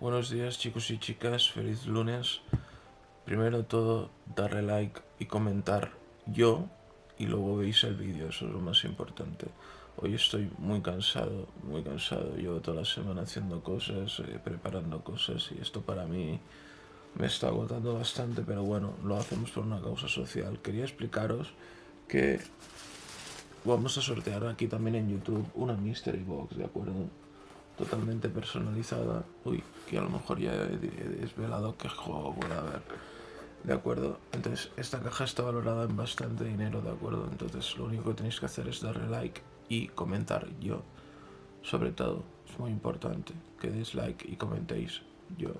Buenos días chicos y chicas, feliz lunes. Primero todo, darle like y comentar yo y luego veis el vídeo, eso es lo más importante. Hoy estoy muy cansado, muy cansado. Llevo toda la semana haciendo cosas, eh, preparando cosas y esto para mí me está agotando bastante, pero bueno, lo hacemos por una causa social. Quería explicaros que vamos a sortear aquí también en YouTube una Mystery Box, ¿de acuerdo? Totalmente personalizada. Uy, que a lo mejor ya he desvelado qué juego puede haber. ¿De acuerdo? Entonces, esta caja está valorada en bastante dinero, ¿de acuerdo? Entonces, lo único que tenéis que hacer es darle like y comentar yo. Sobre todo, es muy importante que deis like y comentéis yo.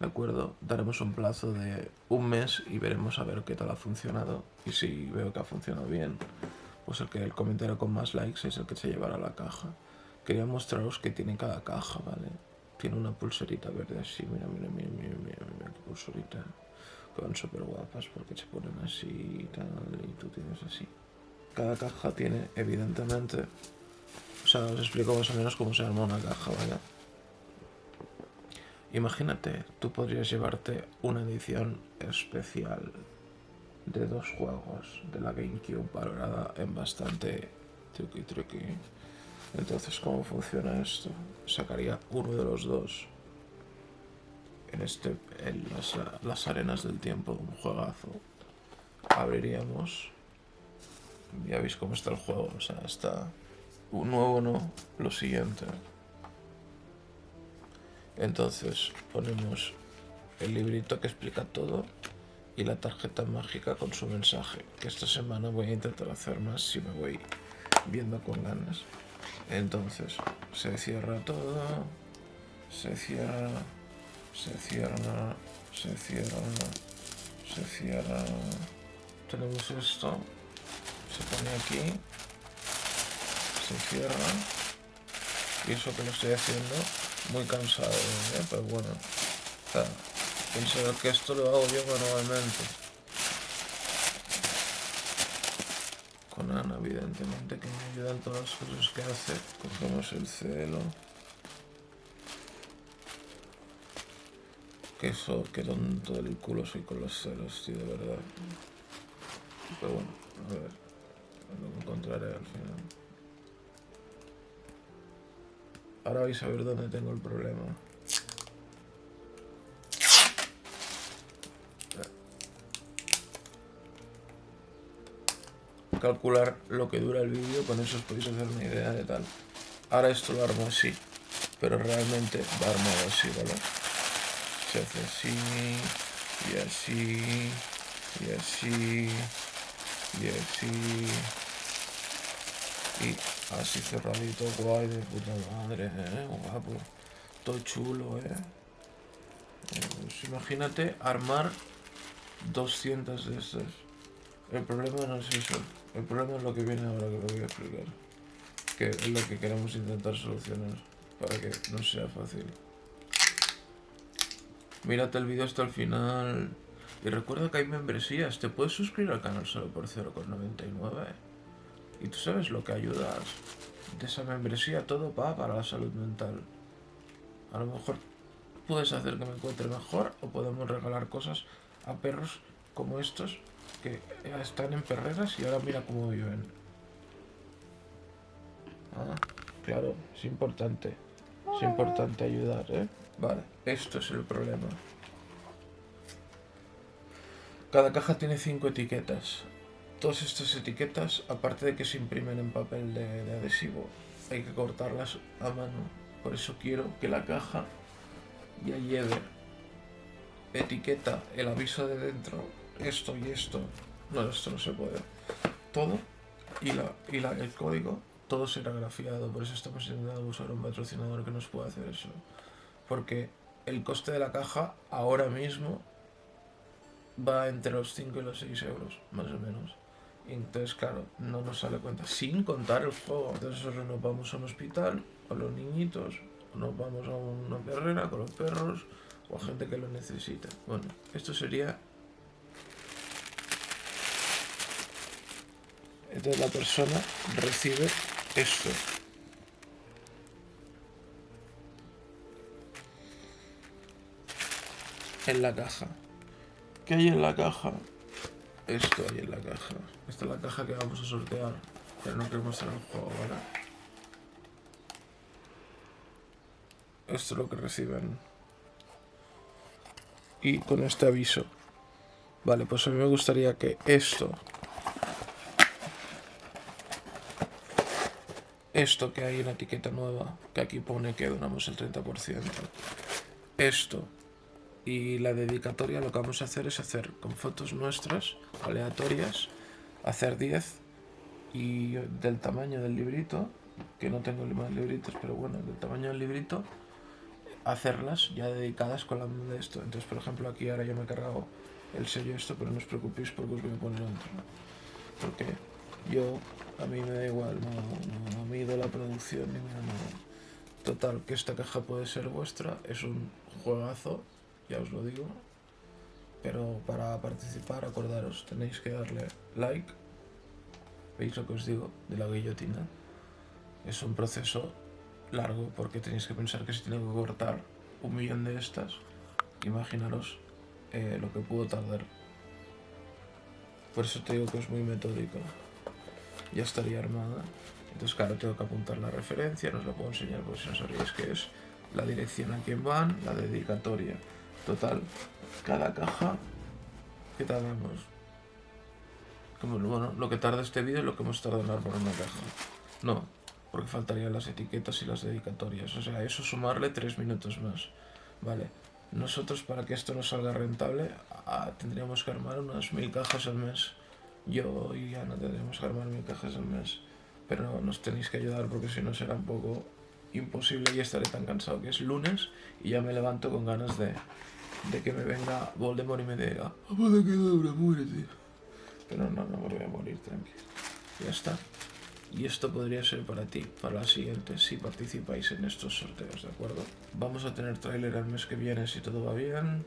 ¿De acuerdo? Daremos un plazo de un mes y veremos a ver qué tal ha funcionado. Y si veo que ha funcionado bien, pues el que el comentario con más likes es el que se llevará la caja. Quería mostraros que tiene cada caja, ¿vale? Tiene una pulserita verde así, mira, mira, mira, mira, mira, mira qué pulserita. Que van súper guapas porque se ponen así y tal, y tú tienes así. Cada caja tiene, evidentemente, o sea, os explico más o menos cómo se arma una caja, ¿vale? Imagínate, tú podrías llevarte una edición especial de dos juegos de la GameCube valorada en bastante truqui truqui. Entonces, ¿cómo funciona esto? Sacaría uno de los dos en, este, en las, las arenas del tiempo, un juegazo. Abriríamos. Ya veis cómo está el juego, o sea, está un nuevo no, lo siguiente. Entonces ponemos el librito que explica todo y la tarjeta mágica con su mensaje, que esta semana voy a intentar hacer más si me voy viendo con ganas. Entonces, se cierra todo, se cierra, se cierra, se cierra, se cierra. Tenemos esto, se pone aquí, se cierra, y eso que lo estoy haciendo muy cansado, ¿eh? pero bueno, o que esto lo hago yo manualmente. Evidentemente, que me ayuda en todas las cosas que hace. Cogemos el celo. Que eso, que tonto del culo soy con los celos, tío, de verdad. Pero bueno, a ver, lo encontraré al final. Ahora vais a ver dónde tengo el problema. Calcular lo que dura el vídeo, con eso os podéis hacer una idea de tal. Ahora esto lo armo así, pero realmente va armado así, ¿vale? Se hace así, y así, y así, y así, y Así cerradito, guay, de puta madre, ¿eh? Guapo. Todo chulo, ¿eh? Pues imagínate armar 200 de estas. El problema no es eso. El problema es lo que viene ahora que lo voy a explicar. Que es lo que queremos intentar solucionar. Para que no sea fácil. Mírate el vídeo hasta el final. Y recuerda que hay membresías. Te puedes suscribir al canal solo por 0,99. Y tú sabes lo que ayudas de esa membresía, todo va para la salud mental. A lo mejor puedes hacer que me encuentre mejor o podemos regalar cosas a perros como estos que están en perreras y ahora mira cómo viven. Ah, claro, es importante. Es importante ayudar, ¿eh? Vale, esto es el problema. Cada caja tiene cinco etiquetas. Todas estas etiquetas, aparte de que se imprimen en papel de, adhesivo, hay que cortarlas a mano. Por eso quiero que la caja ya lleve etiqueta, el aviso de dentro, esto y esto. No, esto no se puede. Todo y, la, y la, el código, todo será grafiado. Por eso estamos intentando usar un patrocinador que nos pueda hacer eso. Porque el coste de la caja ahora mismo va entre los 5 y los 6 euros, más o menos entonces, claro, no nos sale cuenta. Sin contar el juego. Entonces, nos vamos a un hospital con los niñitos, nos vamos a una perrera con los perros, o a gente que lo necesita. Bueno, esto sería... Entonces la persona recibe esto. en la caja. ¿Qué hay en la caja? Esto hay en la caja. Esta es la caja que vamos a sortear. Pero no queremos hacer el juego, ¿vale? Esto es lo que reciben. Y con este aviso. Vale, pues a mí me gustaría que esto... Esto que hay en etiqueta nueva, que aquí pone que donamos el 30%. Esto y la dedicatoria lo que vamos a hacer es hacer con fotos nuestras, aleatorias, hacer 10 y del tamaño del librito, que no tengo más libritos, pero bueno, del tamaño del librito, hacerlas ya dedicadas con la de esto. Entonces, por ejemplo, aquí ahora yo me he cargado el sello esto, pero no os preocupéis porque os voy a poner otro. Porque yo, a mí me da igual, no, no, no mido la producción ni nada. Total, que esta caja puede ser vuestra, es un juegazo, ya os lo digo. Pero para participar, acordaros, tenéis que darle like. ¿Veis lo que os digo de la guillotina? Es un proceso largo porque tenéis que pensar que si tengo que cortar un millón de estas, imaginaros eh, lo que pudo tardar. Por eso te digo que es muy metódico. Ya estaría armada. Entonces, claro, tengo que apuntar la referencia, no os la puedo enseñar por si no sabéis que es la dirección a quien van, la dedicatoria. Total, cada caja que tardamos. Como, bueno, lo que tarda este vídeo es lo que hemos tardado en armar una caja. No, porque faltarían las etiquetas y las dedicatorias. O sea, eso sumarle tres minutos más. Vale. Nosotros, para que esto nos salga rentable, ah, tendríamos que armar unas mil cajas al mes. Yo y Ana tendríamos que armar mil cajas al mes. Pero nos tenéis que ayudar porque si no será un poco imposible y estaré tan cansado que es lunes y ya me levanto con ganas de, de que me venga Voldemort y me diga ¿Para qué dura? Muérete. Pero no, no me voy a morir, tranquilo. Ya está. Y esto podría ser para ti, para la siguiente, si participáis en estos sorteos, ¿de acuerdo? Vamos a tener tráiler el mes que viene si todo va bien.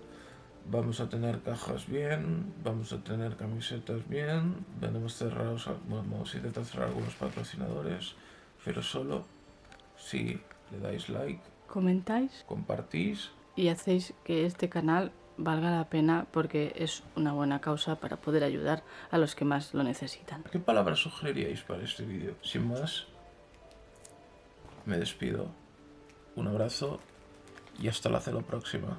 Vamos a tener cajas bien, vamos a tener camisetas bien, tenemos cerrados, vamos a intentar cerrar algunos patrocinadores, pero solo si le dais like, comentáis, compartís y hacéis que este canal valga la pena porque es una buena causa para poder ayudar a los que más lo necesitan. ¿Qué palabras sugeriríais para este vídeo? Sin más, me despido. Un abrazo y hasta la próxima.